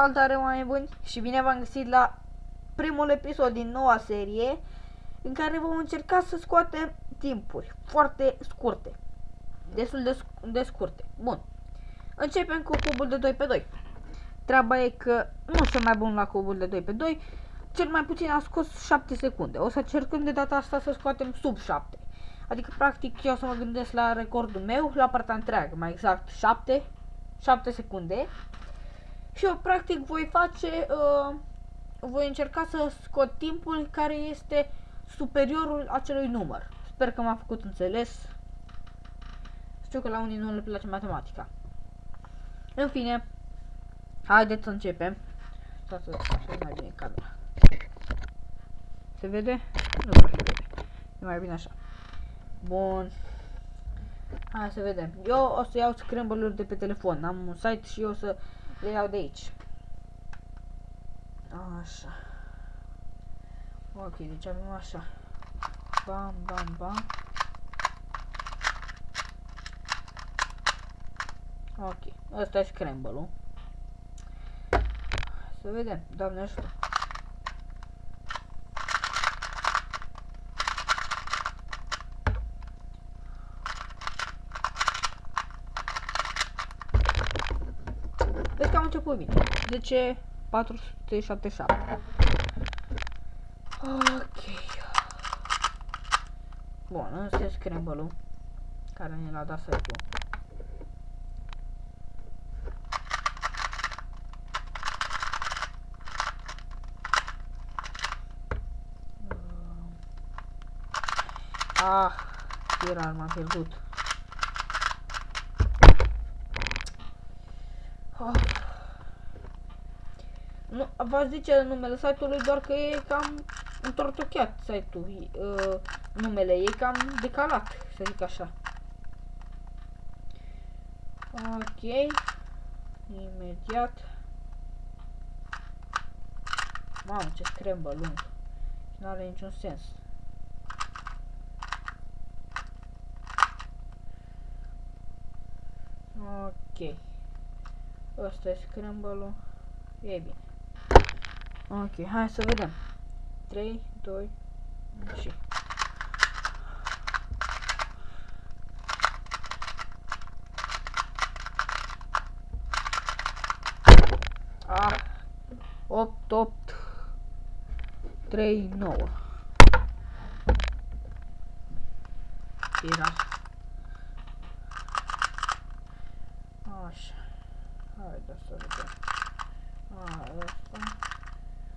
Salutare oameni buni și bine v-am găsit la primul episod din noua serie în care vom încerca să scoatem timpuri foarte scurte. Destul de, sc de scurte. Bun. Începem cu cubul de 2 pe 2. Treaba e că nu sunt mai bun la cubul de 2 pe 2. Cel mai puțin a scos 7 secunde. O să încercăm de data asta să scoatem sub 7. Adică practic eu o să mă gândesc la recordul meu, la partea întreagă, mai exact 7, 7 secunde. Și eu practic voi face, uh, voi încerca să scot timpul care este superiorul acelui număr. Sper că m-a făcut înțeles. Știu că la unii nu le place matematica. În fine, haideți să începem. Să să așa mai bine camera. Se vede? Nu prea se vede. E mai bine așa. Bun. Hai să vedem. Eu o să iau scramble de pe telefon. Am un site și eu o să le iau de aici. Așa. Ok, deci avem așa. Bam, bam, bam. Ok, ăsta e scramble-ul. Să vedem, doamne ajută. Început bine. De ce 477? Ok. Bun, ăsta e scramble-ul care ne l-a dat site-ul. Ah, era m-am pierdut. Ah. Nu, v-aș zice numele site-ului, doar că e cam întortocheat site-ul, uh, numele e cam decalat, să zic așa. Ok, imediat. Mamă, ce scrembă lung. Nu are niciun sens. Ok. Ăsta e scramble-ul. E bine. Ok, hai să vedem. 3, 2, și... Ah, 8, 8, 3, 9. Era. Așa. Haide să vedem. A, ăsta.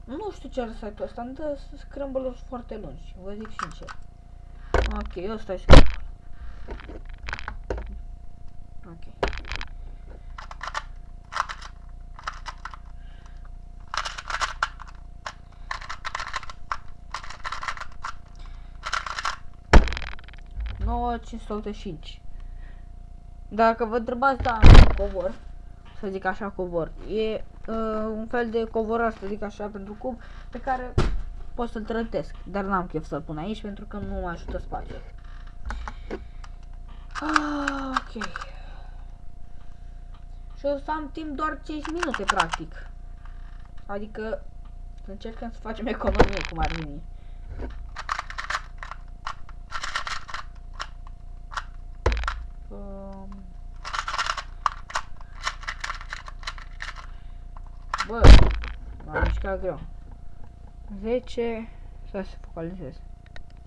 Nu știu ce are site-ul ăsta, îmi dă scramble foarte lungi, vă zic sincer. Ok, ăsta e scramble. Ok. Nouă 585. Dacă vă întrebați, da, covor, să zic așa covor, e uh, un fel de covorar, să zic așa, pentru cub, pe care pot să-l trătesc, dar n-am chef să-l pun aici pentru că nu mă ajută spațiul. Ah, ok. Și o să am timp doar 5 minute, practic. Adică, să încercăm să facem economie, cum ar veni. Bă, m-am mișcat greu. 10, să se focalizez.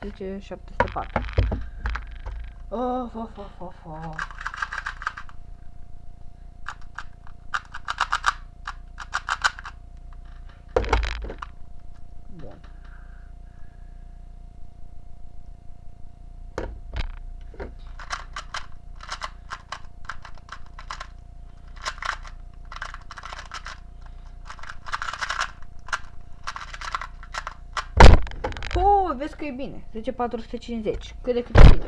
10, 704. Of, of, of, of, of. e bine. Zice 450. Cât de cât e bine.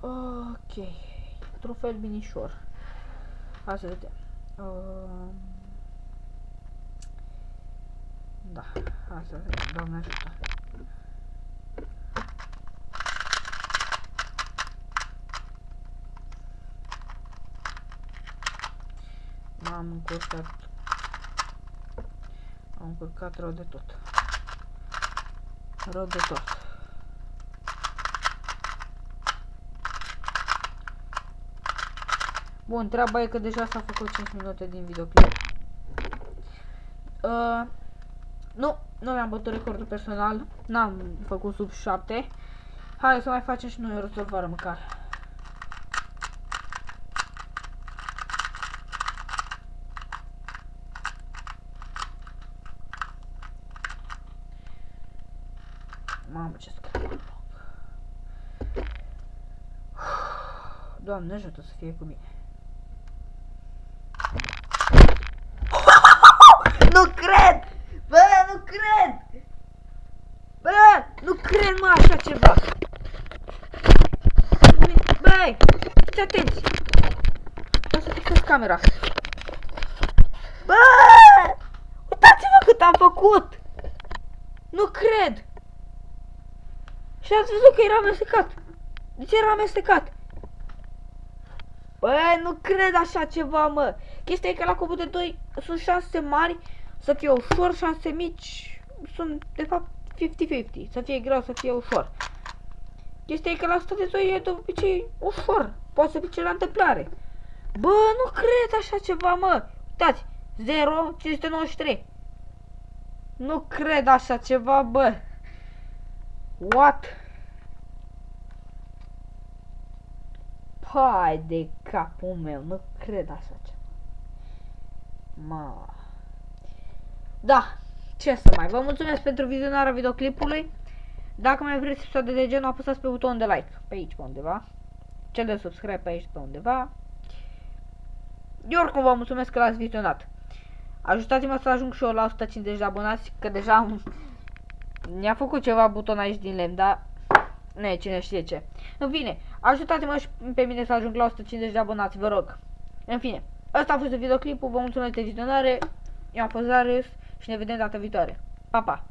Ok. Trofel binișor. Hai să vedem. Uh... Da, hai să vedem. Doamne ajută. M-am încurcat. Am încurcat rău de tot. Rău de tot. Bun, treaba e că deja s-a făcut 5 minute din videoclip. Uh, nu, nu mi-am bătut recordul personal. N-am făcut sub 7. Hai să mai facem și noi o rezolvare măcar. Mamă, ce scăpă. Doamne ajută să fie cu mine. Nu cred! Bă, nu cred! Bă, nu cred, mă, așa ceva! Băi, fiți atenți! O să fixez camera. Bă! Uitați-vă cât am făcut! Nu cred! Și ați văzut că era amestecat. De ce era amestecat? Bă, nu cred așa ceva, mă. Chestia e că la cubul de 2 sunt șanse mari să fie ușor, șanse mici sunt, de fapt, 50-50. Să fie greu, să fie ușor. Chestia e că la 100 de 2 e de obicei ușor. Poate să fie la întâmplare. Bă, nu cred așa ceva, mă. Uitați, 0, 593. Nu cred așa ceva, bă. What? Pai de capul meu, nu cred așa ceva. Ma. Da, ce să mai. Vă mulțumesc pentru vizionarea videoclipului. Dacă mai vreți episoade de genul, apăsați pe butonul de like pe aici pe undeva. Cel de subscribe pe aici pe undeva. Eu oricum vă mulțumesc că l-ați vizionat. Ajutați-mă să ajung și eu la 150 de abonați, că deja am ne-a făcut ceva buton aici din lemn, dar ne, cine știe ce. În fine, ajutați-mă și pe mine să ajung la 150 de abonați, vă rog. În fine, ăsta a fost videoclipul, vă mulțumesc de vizionare, eu am fost Darius și ne vedem data viitoare. Pa, pa!